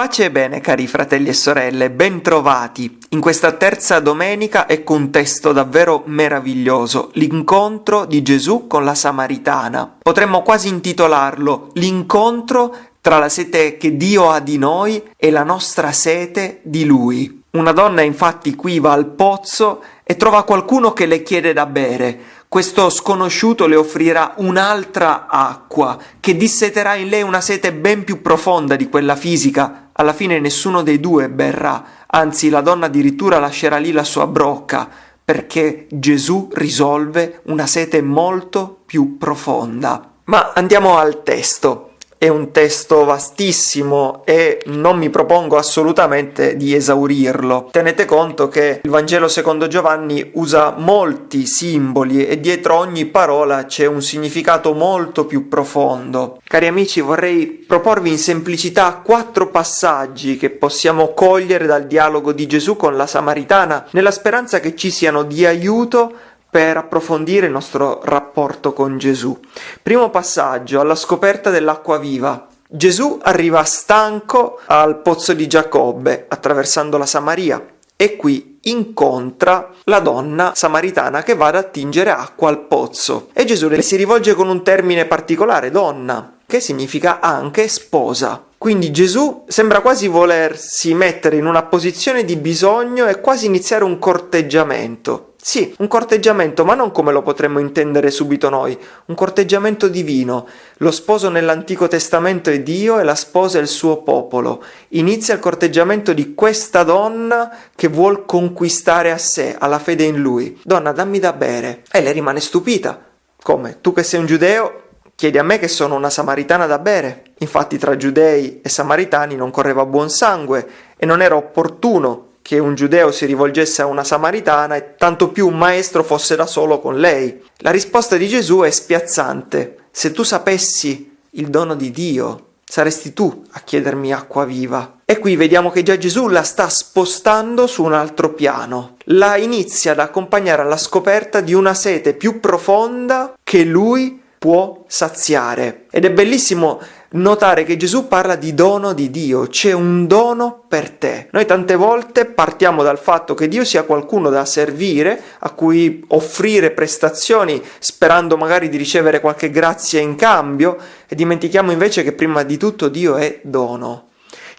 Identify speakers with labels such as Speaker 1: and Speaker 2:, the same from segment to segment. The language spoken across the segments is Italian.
Speaker 1: Pace e bene cari fratelli e sorelle, bentrovati in questa terza domenica ecco un testo davvero meraviglioso, l'incontro di Gesù con la Samaritana. Potremmo quasi intitolarlo L'incontro tra la sete che Dio ha di noi e la nostra sete di Lui. Una donna infatti qui va al pozzo e trova qualcuno che le chiede da bere. Questo sconosciuto le offrirà un'altra acqua che disseterà in lei una sete ben più profonda di quella fisica. Alla fine nessuno dei due berrà, anzi la donna addirittura lascerà lì la sua brocca, perché Gesù risolve una sete molto più profonda. Ma andiamo al testo. È un testo vastissimo e non mi propongo assolutamente di esaurirlo. Tenete conto che il Vangelo secondo Giovanni usa molti simboli e dietro ogni parola c'è un significato molto più profondo. Cari amici, vorrei proporvi in semplicità quattro passaggi che possiamo cogliere dal dialogo di Gesù con la Samaritana, nella speranza che ci siano di aiuto per approfondire il nostro rapporto con Gesù. Primo passaggio, alla scoperta dell'acqua viva. Gesù arriva stanco al pozzo di Giacobbe, attraversando la Samaria, e qui incontra la donna samaritana che va ad attingere acqua al pozzo. E Gesù le si rivolge con un termine particolare, donna, che significa anche sposa. Quindi Gesù sembra quasi volersi mettere in una posizione di bisogno e quasi iniziare un corteggiamento. Sì, un corteggiamento, ma non come lo potremmo intendere subito noi, un corteggiamento divino. Lo sposo nell'Antico Testamento è Dio e la sposa è il suo popolo. Inizia il corteggiamento di questa donna che vuol conquistare a sé, alla fede in lui. Donna, dammi da bere. E lei rimane stupita. Come? Tu che sei un giudeo, chiedi a me che sono una samaritana da bere. Infatti tra giudei e samaritani non correva buon sangue e non era opportuno che un giudeo si rivolgesse a una samaritana e tanto più un maestro fosse da solo con lei. La risposta di Gesù è spiazzante. Se tu sapessi il dono di Dio, saresti tu a chiedermi acqua viva. E qui vediamo che già Gesù la sta spostando su un altro piano. La inizia ad accompagnare alla scoperta di una sete più profonda che lui può saziare. Ed è bellissimo notare che Gesù parla di dono di Dio, c'è un dono per te. Noi tante volte partiamo dal fatto che Dio sia qualcuno da servire, a cui offrire prestazioni sperando magari di ricevere qualche grazia in cambio e dimentichiamo invece che prima di tutto Dio è dono.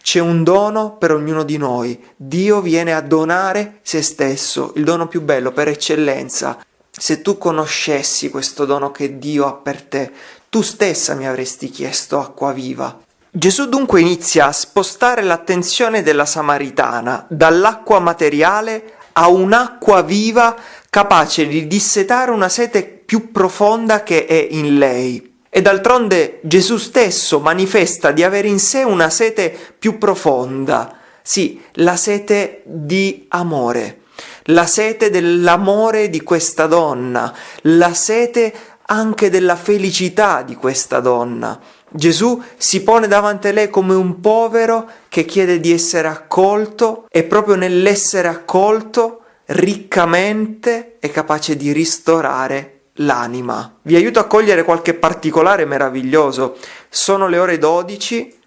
Speaker 1: C'è un dono per ognuno di noi. Dio viene a donare se stesso, il dono più bello per eccellenza. Se tu conoscessi questo dono che Dio ha per te, tu stessa mi avresti chiesto acqua viva. Gesù dunque inizia a spostare l'attenzione della Samaritana dall'acqua materiale a un'acqua viva capace di dissetare una sete più profonda che è in lei. E d'altronde Gesù stesso manifesta di avere in sé una sete più profonda, sì, la sete di amore, la sete dell'amore di questa donna, la sete anche della felicità di questa donna. Gesù si pone davanti a lei come un povero che chiede di essere accolto e proprio nell'essere accolto riccamente è capace di ristorare l'anima. Vi aiuto a cogliere qualche particolare meraviglioso. Sono le ore 12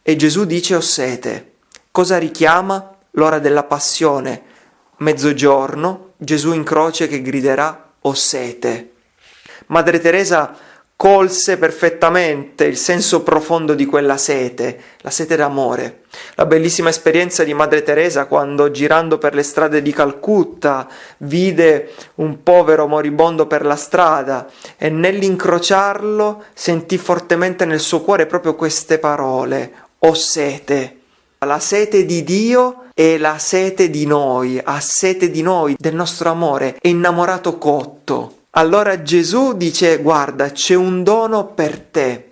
Speaker 1: e Gesù dice ho sete. Cosa richiama? L'ora della passione. Mezzogiorno, Gesù in croce che griderà ho sete. Madre Teresa colse perfettamente il senso profondo di quella sete, la sete d'amore. La bellissima esperienza di Madre Teresa quando girando per le strade di Calcutta vide un povero moribondo per la strada e nell'incrociarlo sentì fortemente nel suo cuore proprio queste parole, ho sete. La sete di Dio e la sete di noi, ha sete di noi, del nostro amore, è innamorato cotto. Allora Gesù dice guarda c'è un dono per te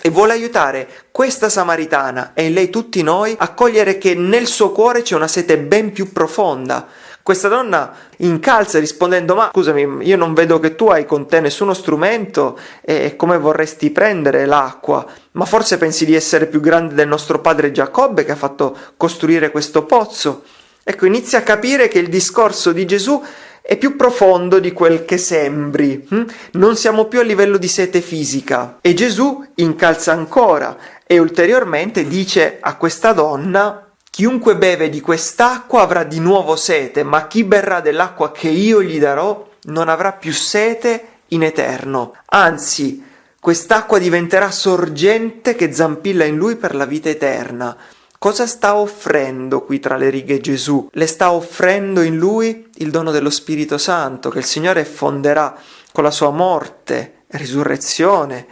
Speaker 1: e vuole aiutare questa samaritana e in lei tutti noi a cogliere che nel suo cuore c'è una sete ben più profonda. Questa donna incalza rispondendo ma scusami io non vedo che tu hai con te nessuno strumento e come vorresti prendere l'acqua ma forse pensi di essere più grande del nostro padre Giacobbe che ha fatto costruire questo pozzo. Ecco inizia a capire che il discorso di Gesù è più profondo di quel che sembri. Hm? Non siamo più a livello di sete fisica. E Gesù incalza ancora e ulteriormente dice a questa donna Chiunque beve di quest'acqua avrà di nuovo sete, ma chi berrà dell'acqua che io gli darò non avrà più sete in eterno. Anzi, quest'acqua diventerà sorgente che zampilla in lui per la vita eterna. Cosa sta offrendo qui tra le righe Gesù? Le sta offrendo in lui il dono dello Spirito Santo che il Signore fonderà con la sua morte e risurrezione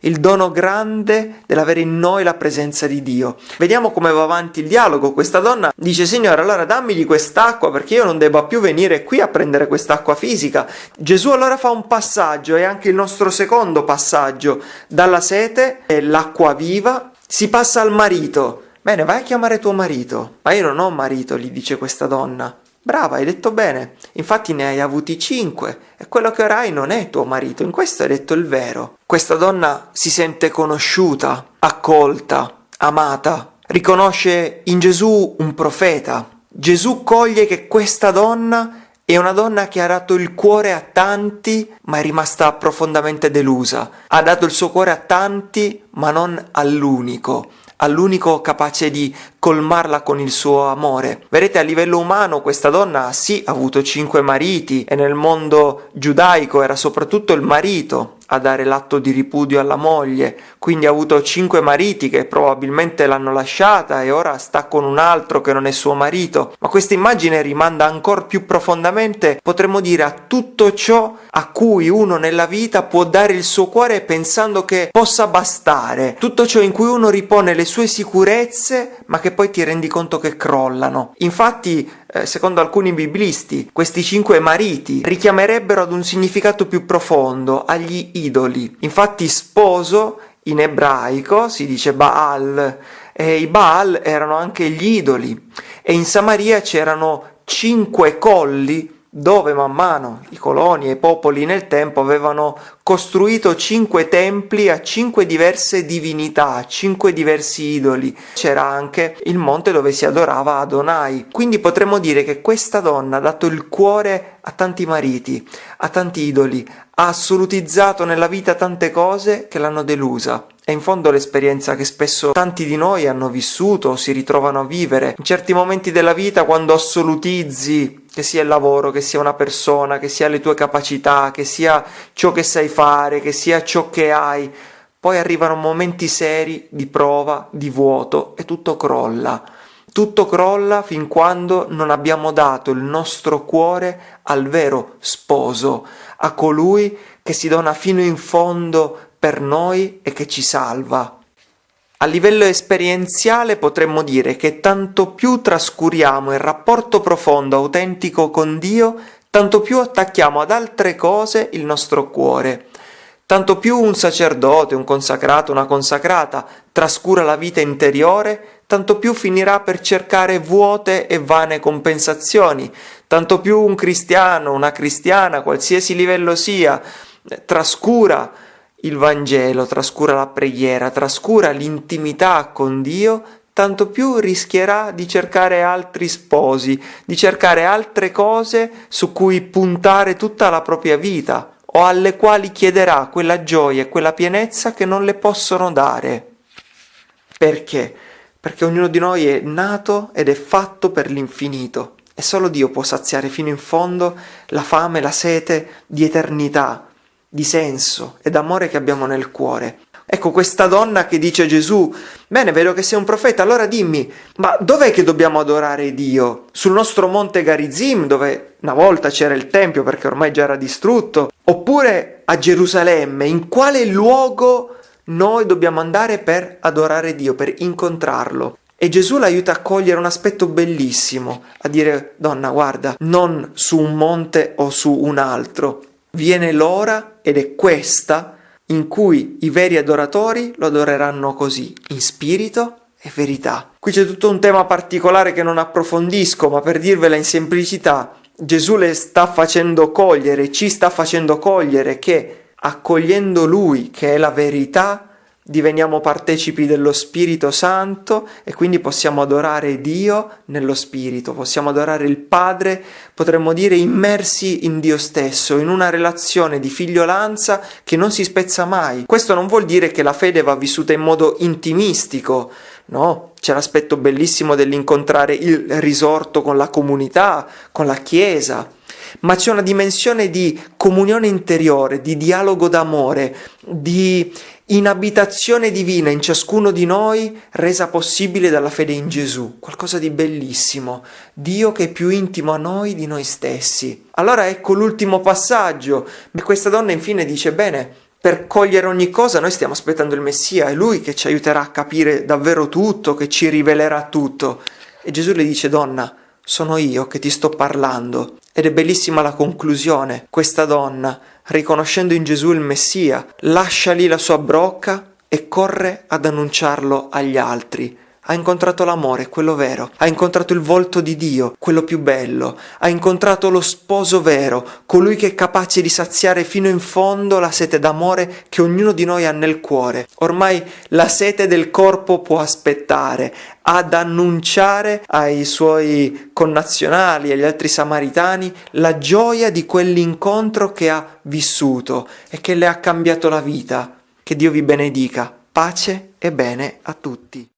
Speaker 1: il dono grande dell'avere in noi la presenza di Dio. Vediamo come va avanti il dialogo. Questa donna dice: Signore, allora dammi di quest'acqua perché io non debba più venire qui a prendere quest'acqua fisica. Gesù allora fa un passaggio, e anche il nostro secondo passaggio, dalla sete l'acqua viva, si passa al marito. Bene, vai a chiamare tuo marito. Ma io non ho marito, gli dice questa donna. Brava, hai detto bene. Infatti ne hai avuti cinque e quello che ora hai non è tuo marito. In questo hai detto il vero. Questa donna si sente conosciuta, accolta, amata. Riconosce in Gesù un profeta. Gesù coglie che questa donna è una donna che ha dato il cuore a tanti, ma è rimasta profondamente delusa. Ha dato il suo cuore a tanti, ma non all'unico all'unico capace di colmarla con il suo amore. Vedete, a livello umano questa donna sì ha avuto cinque mariti e nel mondo giudaico era soprattutto il marito a dare l'atto di ripudio alla moglie, quindi ha avuto cinque mariti che probabilmente l'hanno lasciata e ora sta con un altro che non è suo marito, ma questa immagine rimanda ancora più profondamente, potremmo dire, a tutto ciò a cui uno nella vita può dare il suo cuore pensando che possa bastare, tutto ciò in cui uno ripone le sue sicurezze, ma che poi ti rendi conto che crollano. Infatti, eh, secondo alcuni biblisti, questi cinque mariti richiamerebbero ad un significato più profondo, agli idoli. Infatti sposo in ebraico si dice Baal e i Baal erano anche gli idoli e in Samaria c'erano cinque colli dove man mano i coloni e i popoli nel tempo avevano costruito cinque templi a cinque diverse divinità, a cinque diversi idoli. C'era anche il monte dove si adorava Adonai. Quindi potremmo dire che questa donna ha dato il cuore a tanti mariti, a tanti idoli, ha assolutizzato nella vita tante cose che l'hanno delusa. È in fondo l'esperienza che spesso tanti di noi hanno vissuto o si ritrovano a vivere. In certi momenti della vita, quando assolutizzi che sia il lavoro, che sia una persona, che sia le tue capacità, che sia ciò che sai fare, che sia ciò che hai, poi arrivano momenti seri di prova, di vuoto e tutto crolla. Tutto crolla fin quando non abbiamo dato il nostro cuore al vero sposo, a colui che si dona fino in fondo per noi e che ci salva. A livello esperienziale potremmo dire che tanto più trascuriamo il rapporto profondo, autentico con Dio, tanto più attacchiamo ad altre cose il nostro cuore. Tanto più un sacerdote, un consacrato, una consacrata trascura la vita interiore, tanto più finirà per cercare vuote e vane compensazioni, tanto più un cristiano, una cristiana, qualsiasi livello sia, trascura il Vangelo, trascura la preghiera, trascura l'intimità con Dio, tanto più rischierà di cercare altri sposi, di cercare altre cose su cui puntare tutta la propria vita o alle quali chiederà quella gioia e quella pienezza che non le possono dare. Perché? Perché ognuno di noi è nato ed è fatto per l'infinito e solo Dio può saziare fino in fondo la fame, la sete di eternità, di senso e d'amore che abbiamo nel cuore. Ecco questa donna che dice a Gesù, bene, vedo che sei un profeta, allora dimmi, ma dov'è che dobbiamo adorare Dio? Sul nostro monte Garizim, dove una volta c'era il Tempio perché ormai già era distrutto, oppure a Gerusalemme, in quale luogo noi dobbiamo andare per adorare Dio, per incontrarlo? E Gesù l'aiuta a cogliere un aspetto bellissimo, a dire, donna, guarda, non su un monte o su un altro, viene l'ora ed è questa in cui i veri adoratori lo adoreranno così, in spirito e verità. Qui c'è tutto un tema particolare che non approfondisco, ma per dirvela in semplicità, Gesù le sta facendo cogliere, ci sta facendo cogliere che accogliendo Lui, che è la verità, diveniamo partecipi dello Spirito Santo e quindi possiamo adorare Dio nello Spirito, possiamo adorare il Padre, potremmo dire immersi in Dio stesso, in una relazione di figliolanza che non si spezza mai. Questo non vuol dire che la fede va vissuta in modo intimistico, no? C'è l'aspetto bellissimo dell'incontrare il risorto con la comunità, con la Chiesa, ma c'è una dimensione di comunione interiore, di dialogo d'amore, di in abitazione divina in ciascuno di noi, resa possibile dalla fede in Gesù, qualcosa di bellissimo, Dio che è più intimo a noi di noi stessi. Allora ecco l'ultimo passaggio, questa donna infine dice, bene, per cogliere ogni cosa noi stiamo aspettando il Messia, è Lui che ci aiuterà a capire davvero tutto, che ci rivelerà tutto. E Gesù le dice, donna, sono io che ti sto parlando. Ed è bellissima la conclusione. Questa donna, riconoscendo in Gesù il Messia, lascia lì la sua brocca e corre ad annunciarlo agli altri ha incontrato l'amore, quello vero, ha incontrato il volto di Dio, quello più bello, ha incontrato lo sposo vero, colui che è capace di saziare fino in fondo la sete d'amore che ognuno di noi ha nel cuore. Ormai la sete del corpo può aspettare, ad annunciare ai suoi connazionali, agli altri samaritani, la gioia di quell'incontro che ha vissuto e che le ha cambiato la vita. Che Dio vi benedica. Pace e bene a tutti.